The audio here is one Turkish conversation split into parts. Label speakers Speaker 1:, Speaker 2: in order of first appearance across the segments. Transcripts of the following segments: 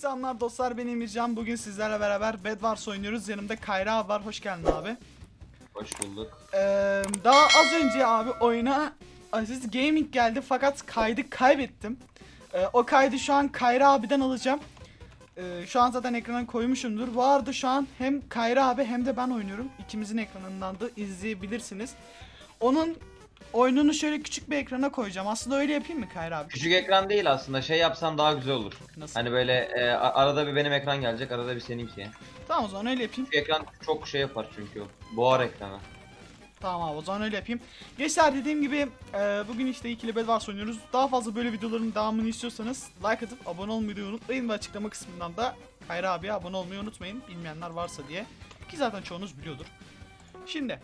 Speaker 1: selamlar dostlar ben Emircan. Bugün sizlerle beraber Bed Wars oynuyoruz. Yanımda Kayra abi var. Hoş geldin abi.
Speaker 2: Hoş bulduk.
Speaker 1: Ee, daha az önce abi oyuna Aziz Gaming geldi fakat kaydı kaybettim. Ee, o kaydı şu an Kayra abiden alacağım. Ee, şu an zaten ekrana koymuşumdur. Arada şu an hem Kayra abi hem de ben oynuyorum. İkimizin ekranından da izleyebilirsiniz. Onun oyununu şöyle küçük bir ekrana koyacağım. Aslında öyle yapayım mı Kayra abi?
Speaker 2: Küçük ekran değil aslında. Şey yapsan daha güzel olur.
Speaker 1: Nasıl?
Speaker 2: Hani böyle e, arada bir benim ekran gelecek, arada bir seninki.
Speaker 1: Tamam o zaman öyle yapayım.
Speaker 2: Küçük ekran çok şey yapar çünkü. Boğar ekranı.
Speaker 1: Tamam abi o zaman öyle yapayım. Gençler dediğim gibi e, bugün işte ikili Bed Wars oynuyoruz. Daha fazla böyle videoların devamını istiyorsanız like atıp abone olmayı unutmayın ve açıklama kısmından da Kayra abiye abone olmayı unutmayın. Bilmeyenler varsa diye. Ki zaten çoğunuz biliyordur. Şimdi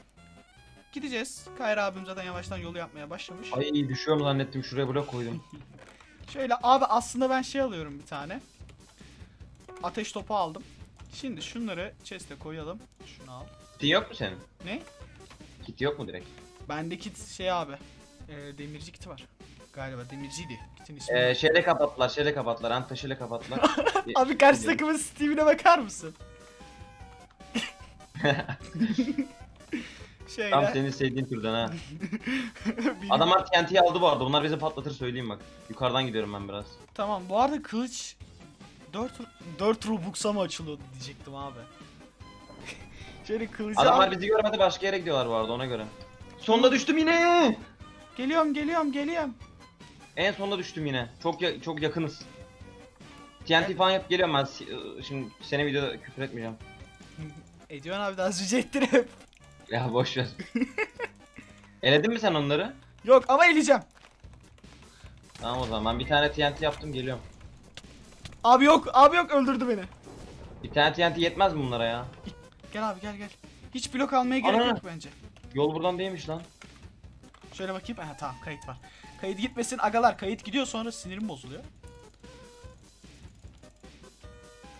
Speaker 1: gideceğiz. Kayra abim zaten yavaştan yolu yapmaya başlamış.
Speaker 2: Ay düşüyorum zannettim şuraya blok koydum.
Speaker 1: Şöyle abi aslında ben şey alıyorum bir tane. Ateş topu aldım. Şimdi şunları chest'e koyalım. Şunu al.
Speaker 2: Kitin yok mu senin?
Speaker 1: Ne?
Speaker 2: Kit yok mu direkt?
Speaker 1: Bende kit şey abi. E, demirci kiti var. Galiba demirciydi. Kitin ismi.
Speaker 2: Ee, şeyle kapattılar, şeyle kapattılar, antaşıyla kapattılar.
Speaker 1: Abi karşı takımın Steam'ine bakar mısın? Şeyle.
Speaker 2: Tam senin sevdiğin türden ha. Adamlar TNT'yi aldı bu arada. Bunlar bizi patlatır söyleyeyim bak. Yukarıdan gidiyorum ben biraz.
Speaker 1: Tamam bu arada kılıç 4 4 Robux'a mı açılıyordu diyecektim abi. Şöyle kılıcı
Speaker 2: Adamlar
Speaker 1: al.
Speaker 2: bizi görmedi başka yere gidiyorlar bu arada ona göre. Sonda düştüm yine.
Speaker 1: Geliyorum geliyorum geliyorum.
Speaker 2: En sonda düştüm yine. Çok ya- çok yakınız. TNT falan yap geliyorum ben. Iı, Şimdi seni videoda küfür etmeyeceğim.
Speaker 1: Ediyorsun abi daha önce ettirip.
Speaker 2: Ya boş ver. Eledin mi sen onları?
Speaker 1: Yok ama eleyeceğim.
Speaker 2: Tamam o zaman ben bir tane TNT yaptım geliyorum.
Speaker 1: Abi yok abi yok öldürdü beni.
Speaker 2: Bir tane TNT yetmez mi bunlara ya?
Speaker 1: Gel abi gel gel. Hiç blok almaya gerek
Speaker 2: Ana.
Speaker 1: yok bence.
Speaker 2: Yol buradan değilmiş lan.
Speaker 1: Şöyle bakayım. Ha tamam kayıt var. Kayıt gitmesin agalar. Kayıt gidiyor sonra sinirim bozuluyor.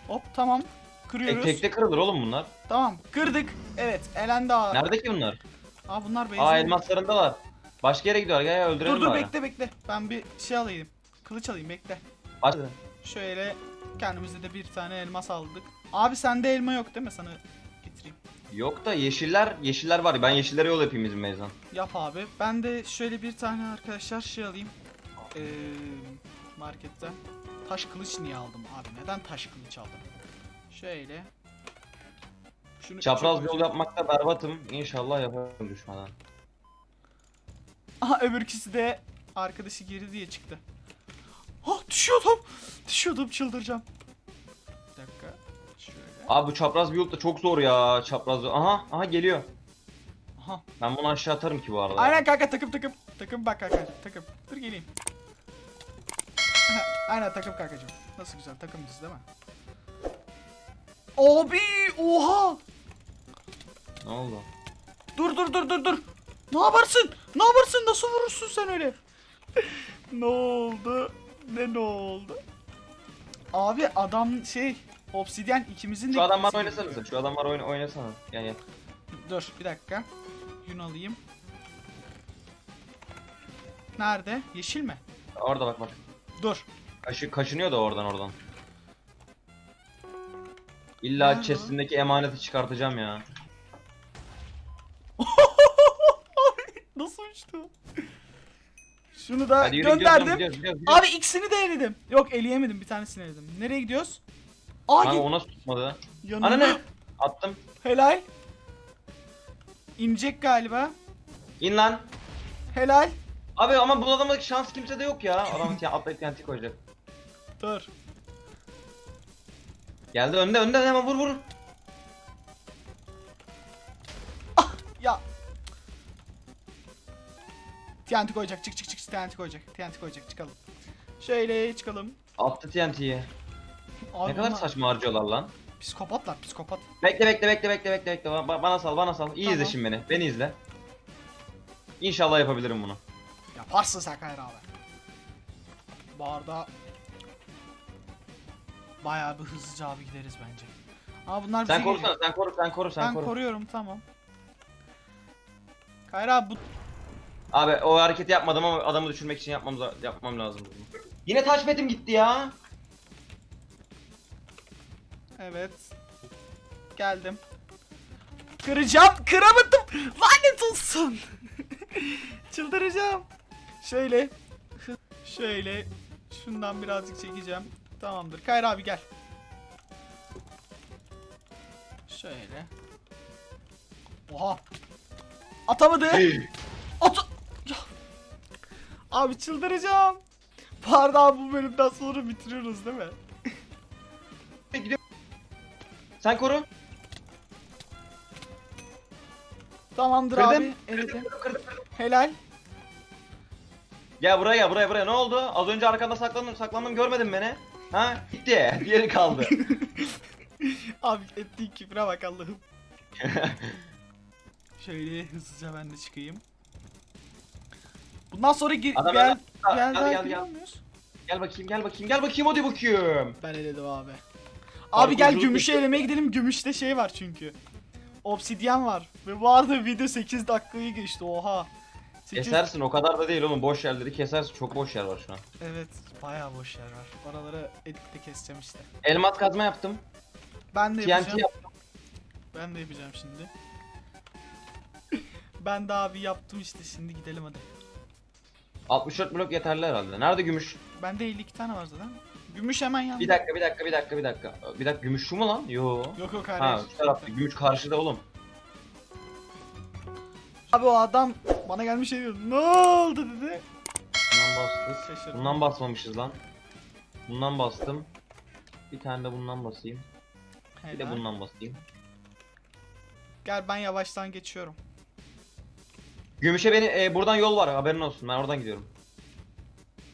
Speaker 1: Hop tamam. Kırıyoruz.
Speaker 2: tekte kırılır oğlum bunlar.
Speaker 1: Tamam kırdık. Evet elendi abi.
Speaker 2: Nerede ki bunlar?
Speaker 1: Aa bunlar
Speaker 2: Aa
Speaker 1: benzin.
Speaker 2: elmaslarındalar. Başka yere gidiyorlar. Gel öldürelim
Speaker 1: Dur dur
Speaker 2: bari.
Speaker 1: bekle bekle. Ben bir şey alayım. Kılıç alayım bekle.
Speaker 2: Aç.
Speaker 1: Şöyle kendimize de bir tane elmas aldık. Abi sende elma yok değil mi? Sana getireyim.
Speaker 2: Yok da yeşiller, yeşiller var. Ben yeşillere yol yapayım bizim meyzan.
Speaker 1: Yap abi. Ben de şöyle bir tane arkadaşlar şey alayım. Ee, marketten. Taş kılıç niye aldım abi? Neden taş kılıç aldım? Şöyle. Şunu
Speaker 2: Çapraz yol yapmakta berbatım. İnşallah yaparım düşmeden.
Speaker 1: Aha öbürküsü de arkadaşı geri diye çıktı. Ah düşüyordum. Düşüyordum çıldıracağım. Bir dakika. Şöyle.
Speaker 2: Abi bu çapraz bir yol da çok zor ya. Çapraz yol. Aha, aha geliyor.
Speaker 1: Aha.
Speaker 2: Ben bunu aşağı atarım ki bu arada.
Speaker 1: Aynen kanka takım takım. Takım bak kanka takım. Dur geleyim. Aynen takım kankacığım. Nasıl güzel takımız değil mi? Abi oha.
Speaker 2: Ne oldu?
Speaker 1: Dur dur dur dur dur. Ne yaparsın? Ne yaparsın? Nasıl vurursun sen öyle? ne oldu? Ne ne oldu? Abi adam şey Obsidian ikimizin de
Speaker 2: Şu oynasana
Speaker 1: gerekiyor.
Speaker 2: sen. Şu adamlar oyna oynasana. Gel.
Speaker 1: Dur bir dakika. Yün alayım. Nerede? Yeşil mi?
Speaker 2: Orada bak bak.
Speaker 1: Dur.
Speaker 2: Kaşı, kaşınıyor da oradan oradan. İlla
Speaker 1: Nerede
Speaker 2: emaneti çıkartacağım ya.
Speaker 1: Nasıl uçtu? Şunu da
Speaker 2: Hadi yürü gidiyoruz,
Speaker 1: gönderdim.
Speaker 2: gidiyoruz, gidiyoruz, gidiyoruz.
Speaker 1: Abi ikisini de eledim. Yok eleyemedim bir tanesini eledim. Nereye gidiyoruz? Aa
Speaker 2: Kanka
Speaker 1: git.
Speaker 2: o nasıl tutmadı?
Speaker 1: Yanında.
Speaker 2: Ana ne? Attım.
Speaker 1: Helal. İnecek galiba.
Speaker 2: İn lan.
Speaker 1: Helal.
Speaker 2: Abi ama bu adamda şans kimsede yok ya. Adam t- atlayıp TNT koyacak.
Speaker 1: Dur.
Speaker 2: Geldi önde önde hemen vur vur.
Speaker 1: Ya. TNT koyacak. Çık çık çık TNT koyacak. TNT koyacak. Çıkalım. Şöyle çıkalım.
Speaker 2: Attı TNT'yi. Ne kadar saçma harcıyorlar lan.
Speaker 1: Psikopatlar psikopat.
Speaker 2: Bekle bekle bekle bekle bekle bekle. Ba- bana sal bana sal. İyi
Speaker 1: Tamam.
Speaker 2: izle şimdi beni. Beni izle. İnşallah yapabilirim bunu.
Speaker 1: Yaparsın sen Kayra abi. Bu arada bayağı bir hızlıca abi gideriz bence. Aa bunlar bize
Speaker 2: Sen
Speaker 1: geliyor.
Speaker 2: korusana sen koru sen koru sen
Speaker 1: Ben
Speaker 2: koru.
Speaker 1: koruyorum tamam. Kayra abi bu
Speaker 2: Abi o hareketi yapmadım ama adamı düşürmek için yapmam yapmam lazım. bunu. Yine taş betim gitti ya.
Speaker 1: Evet. Geldim. Kıracağım. Kıramadım. Lanet olsun. Çıldıracağım. Şöyle. Şöyle. Şundan birazcık çekeceğim. Tamamdır. Kayra abi gel. Şöyle. Oha. Atamadı. At. Abi çıldıracağım. Pardon bu bölümden sonra bitiriyoruz değil mi?
Speaker 2: Gidiyorum. Sen koru.
Speaker 1: Tamamdır
Speaker 2: Kırdım.
Speaker 1: abi. Eledim. Helal.
Speaker 2: Gel buraya gel buraya buraya ne oldu? Az önce arkanda saklandım saklandım görmedin beni. Ha? Gitti. Diğeri kaldı.
Speaker 1: Abi ettiğin küfre bak Allah'ım. Şöyle hızlıca ben de çıkayım. Bundan sonra gir,
Speaker 2: Adam
Speaker 1: gel, gel,
Speaker 2: Gel, gel, gel.
Speaker 1: muyuz?
Speaker 2: gel bakayım gel bakayım gel bakayım hadi bakayım.
Speaker 1: Ben eledim abi. Abi gel gümüşü
Speaker 2: bekliyor.
Speaker 1: elemeye gidelim. Gümüşte şey var çünkü. Obsidyen var. Ve bu arada video 8 dakikayı geçti. Oha. 8
Speaker 2: Kesersin o kadar da değil oğlum boş yerleri kesersin çok boş yer var şu an.
Speaker 1: Evet, bayağı boş yer var. Oraları editte keseceğim işte.
Speaker 2: Elmas kazma yaptım.
Speaker 1: Ben de
Speaker 2: TNT
Speaker 1: yapacağım.
Speaker 2: yaptım.
Speaker 1: Ben de yapacağım şimdi. ben de abi yaptım işte. Şimdi gidelim hadi.
Speaker 2: 64 blok yeterli herhalde. Nerede gümüş?
Speaker 1: Bende 52 tane var zaten. Gümüş hemen yanında.
Speaker 2: Bir dakika bir dakika bir dakika bir dakika. Bir dakika gümüş şu mu lan? Yo.
Speaker 1: Yok yok hayır.
Speaker 2: Ha şu tarafta gümüş karşıda oğlum.
Speaker 1: Abi o adam bana gelmiş şey diyor. Ne oldu dedi.
Speaker 2: Bundan bastık.
Speaker 1: Şaşırdım.
Speaker 2: Bundan basmamışız lan. Bundan bastım. Bir tane de bundan basayım. Bir de
Speaker 1: Helal.
Speaker 2: bundan basayım.
Speaker 1: Gel ben yavaştan geçiyorum.
Speaker 2: Gümüşe beni e, buradan yol var haberin olsun. Ben oradan gidiyorum.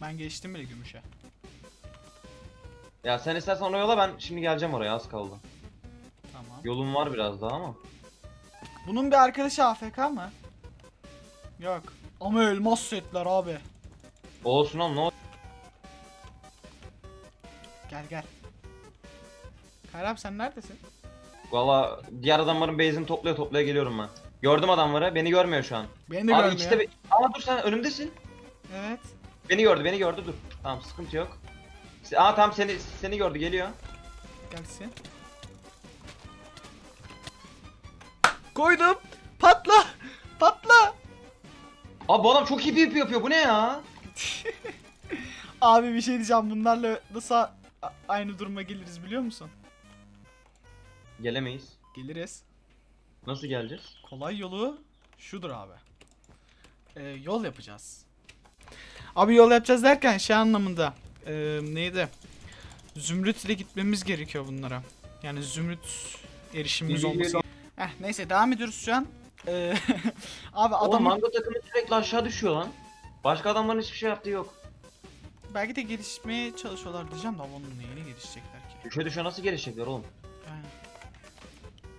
Speaker 1: Ben geçtim bile gümüşe.
Speaker 2: Ya sen istersen ona yola ben şimdi geleceğim oraya az kaldı.
Speaker 1: Tamam.
Speaker 2: Yolum var biraz daha ama.
Speaker 1: Bunun bir arkadaşı AFK mı? Yok. Ama elmas setler abi.
Speaker 2: Olsun oğlum ne oldu?
Speaker 1: Gel gel. Kayrab sen neredesin?
Speaker 2: Valla diğer adamların base'ini toplaya toplaya geliyorum ben. Gördüm adamları beni görmüyor şu an.
Speaker 1: Beni de
Speaker 2: Abi
Speaker 1: görmüyor.
Speaker 2: be- Ama dur sen önümdesin.
Speaker 1: Evet.
Speaker 2: Beni gördü beni gördü dur. Tamam sıkıntı yok. Aa tamam seni seni gördü geliyor.
Speaker 1: Gelsin. Koydum. Patla.
Speaker 2: Abi bu adam çok iyi PvP yapıyor bu ne ya?
Speaker 1: Abi bir şey diyeceğim. Bunlarla nasıl aynı duruma geliriz biliyor musun?
Speaker 2: Gelemeyiz.
Speaker 1: Geliriz.
Speaker 2: Nasıl geleceğiz?
Speaker 1: Kolay yolu şudur abi. Ee, yol yapacağız. Abi yol yapacağız derken şey anlamında. Ee, neydi? Zümrüt ile gitmemiz gerekiyor bunlara. Yani zümrüt erişimimiz olması. Heh, neyse devam ediyoruz şu an. Ee, abi
Speaker 2: Oğlum
Speaker 1: adamın
Speaker 2: mango takımı sürekli aşağı düşüyor lan. Başka adamların hiçbir şey yaptığı yok.
Speaker 1: belki de gelişmeye çalışıyorlar diyeceğim de onun neyine gelişecekler ki?
Speaker 2: Düşe düşe nasıl gelişecekler oğlum?
Speaker 1: Yani.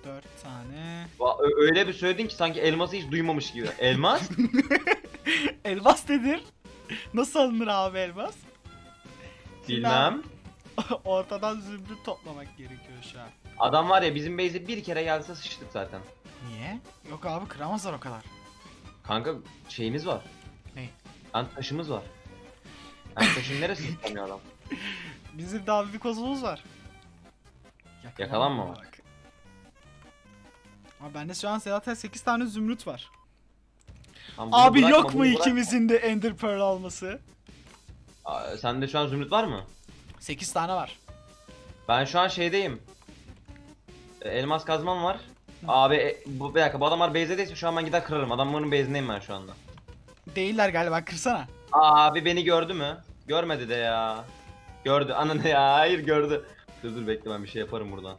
Speaker 1: Dört tane.
Speaker 2: Va- Öyle bir söyledin ki sanki elması hiç duymamış gibi. Elmas?
Speaker 1: Elmas nedir? Nasıl alınır abi elmas?
Speaker 2: Bilmem.
Speaker 1: Ortadan zümrüt toplamak gerekiyor şu an.
Speaker 2: Adam var ya bizim base'e bir kere gelse sıçtık zaten.
Speaker 1: Niye? Yok abi kıramazlar o kadar.
Speaker 2: Kanka şeyimiz var.
Speaker 1: Ne?
Speaker 2: Ant taşımız var. Ant taşın neresi tutamıyor adam?
Speaker 1: Bizim daha bir kozumuz var.
Speaker 2: Yakalanmamak.
Speaker 1: Abi bende şu an zaten 8 tane zümrüt var.
Speaker 2: Bunu
Speaker 1: Abi
Speaker 2: bırakma,
Speaker 1: yok mu ikimizin de Ender Pearl alması?
Speaker 2: Aa, Sende şu an zümrüt var mı?
Speaker 1: 8 tane var.
Speaker 2: Ben şu an şeydeyim. E, Elmas kazmam var. Abi e, bu bir dakika bu adamlar base'deyse şu an ben gider kırarım. Adamların base'indeyim ben şu anda.
Speaker 1: Değiller galiba kırsana.
Speaker 2: Abi beni gördü mü? Görmedi de ya. Gördü. Ananı ya hayır gördü. Dur dur bekle ben bir şey yaparım buradan.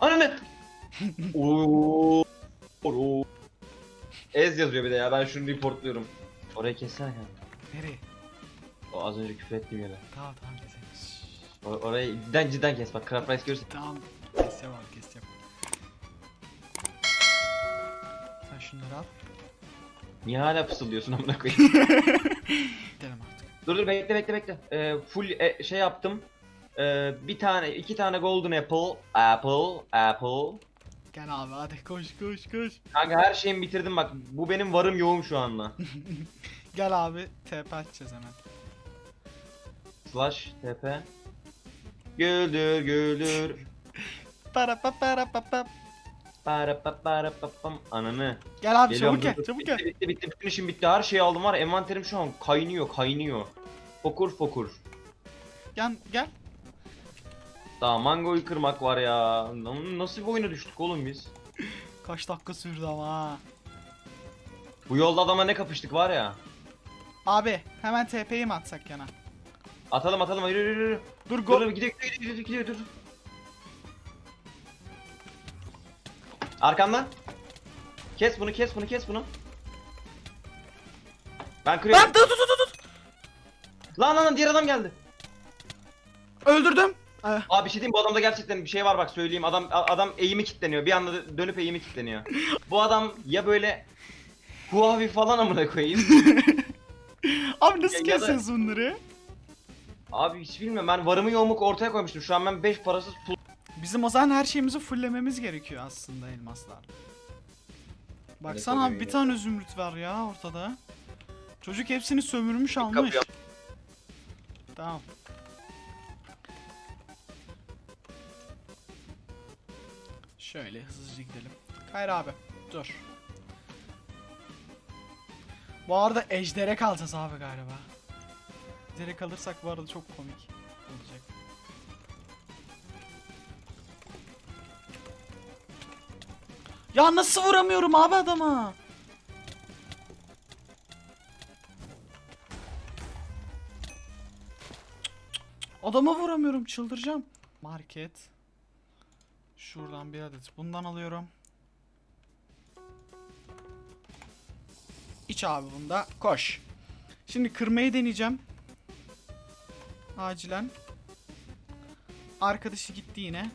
Speaker 2: Ananı. Oo. Oo. Ez yazıyor bir de ya ben şunu reportluyorum. Orayı kessene kanka.
Speaker 1: Nereye?
Speaker 2: O az önce küfür ettiğim yere.
Speaker 1: Tamam tamam keselim. Şşş.
Speaker 2: O- orayı cidden cidden kes bak Craft Rice görürsün.
Speaker 1: Tamam keseceğim abi keseceğim. Sen şunları al.
Speaker 2: Niye hala fısıldıyorsun amına koyayım?
Speaker 1: Gidelim artık.
Speaker 2: dur dur bekle bekle bekle. Ee, full e, şey yaptım. Ee, bir tane iki tane golden apple. Apple. Apple.
Speaker 1: Gel abi hadi koş koş koş.
Speaker 2: Kanka her şeyimi bitirdim bak. Bu benim varım yoğum şu anda.
Speaker 1: Gel abi TP atacağız hemen.
Speaker 2: Slash TP. Güldür güldür.
Speaker 1: Para pa para pa pa.
Speaker 2: Para pa para pa pam. Ananı.
Speaker 1: Gel abi
Speaker 2: Geliyorum,
Speaker 1: çabuk gel
Speaker 2: dur,
Speaker 1: çabuk
Speaker 2: bitti,
Speaker 1: gel.
Speaker 2: Bitti bitti bütün işim bitti her şeyi aldım var ya, envanterim şu an kaynıyor kaynıyor. Fokur fokur.
Speaker 1: Gel gel.
Speaker 2: Daha mangoyu kırmak var ya. Nasıl bir oyuna düştük oğlum biz?
Speaker 1: Kaç dakika sürdü ama ha.
Speaker 2: Bu yolda adama ne kapıştık var ya.
Speaker 1: Abi hemen TP'yi mi atsak yana?
Speaker 2: Atalım atalım yürü yürü yürü.
Speaker 1: Dur
Speaker 2: Dur
Speaker 1: go.
Speaker 2: dur gidiyor gidiyor gidiyor gidiyor dur. Arkamdan. Kes bunu kes bunu kes bunu. Ben kırıyorum.
Speaker 1: Lan dur dur dur dur.
Speaker 2: Lan lan lan diğer adam geldi.
Speaker 1: Öldürdüm. Eh,
Speaker 2: Abi bir şey diyeyim bu adamda gerçekten bir şey var bak söyleyeyim. Adam adam eğimi kilitleniyor. Bir anda dö- dönüp eğimi kilitleniyor. bu adam ya böyle Huawei falan amına koyayım.
Speaker 1: Abi nasıl
Speaker 2: Ya-
Speaker 1: kesiyoruz bunları?
Speaker 2: Abi hiç bilmiyorum ben varımı yoğumu ortaya koymuştum. Şu an ben 5 parasız pul
Speaker 1: Bizim o zaman her şeyimizi fulllememiz gerekiyor aslında elmaslar. Baksana abi bir tane zümrüt var ya ortada. Çocuk hepsini sömürmüş almış.
Speaker 2: kapıyor.
Speaker 1: Tamam. Şöyle hızlıca gidelim. Hayır abi dur. Bu arada ejdere kalacağız abi galiba. Ejdere kalırsak bu arada çok komik Ya nasıl vuramıyorum abi adama? Adama vuramıyorum çıldıracağım. Market. Şuradan bir adet bundan alıyorum. İç abi bunda. Koş. Şimdi kırmayı deneyeceğim. Acilen. Arkadaşı gitti yine.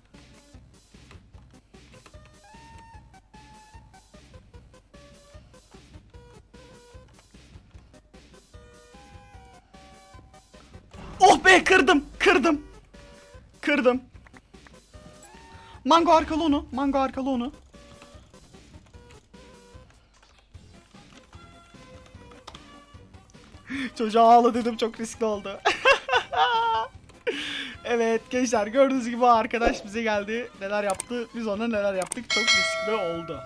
Speaker 1: Be kırdım. Kırdım. Kırdım. Mango arkalı onu. Mango arkalı onu. Çocuğa ağla dedim çok riskli oldu. evet gençler gördüğünüz gibi arkadaş bize geldi. Neler yaptı biz ona neler yaptık çok riskli oldu.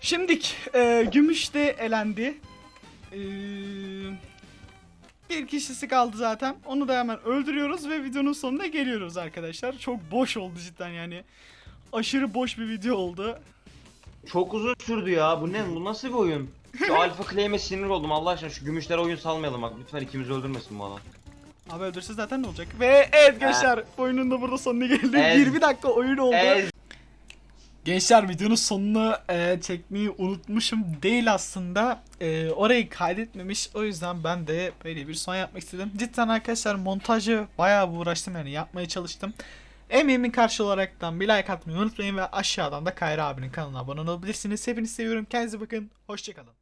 Speaker 1: Şimdik e, Gümüş de elendi. E, bir kişisi kaldı zaten. Onu da hemen öldürüyoruz ve videonun sonuna geliyoruz arkadaşlar. Çok boş oldu cidden yani. Aşırı boş bir video oldu.
Speaker 2: Çok uzun sürdü ya. Bu ne? Bu nasıl bir oyun? Şu Alpha Claim'e sinir oldum Allah aşkına. Şu gümüşlere oyun salmayalım bak. Lütfen ikimizi öldürmesin bu adam.
Speaker 1: Abi öldürse zaten ne olacak? Ve evet gençler oyunun da burada sonuna geldi.
Speaker 2: Ez.
Speaker 1: 20 dakika oyun oldu.
Speaker 2: Ez.
Speaker 1: Gençler videonun sonunu e, çekmeyi unutmuşum değil aslında. E, orayı kaydetmemiş. O yüzden ben de böyle bir son yapmak istedim. Cidden arkadaşlar montajı bayağı uğraştım yani yapmaya çalıştım. Emeğimin karşı olaraktan bir like atmayı unutmayın ve aşağıdan da Kayra abinin kanalına abone olabilirsiniz. Hepinizi seviyorum. Kendinize bakın. Hoşçakalın.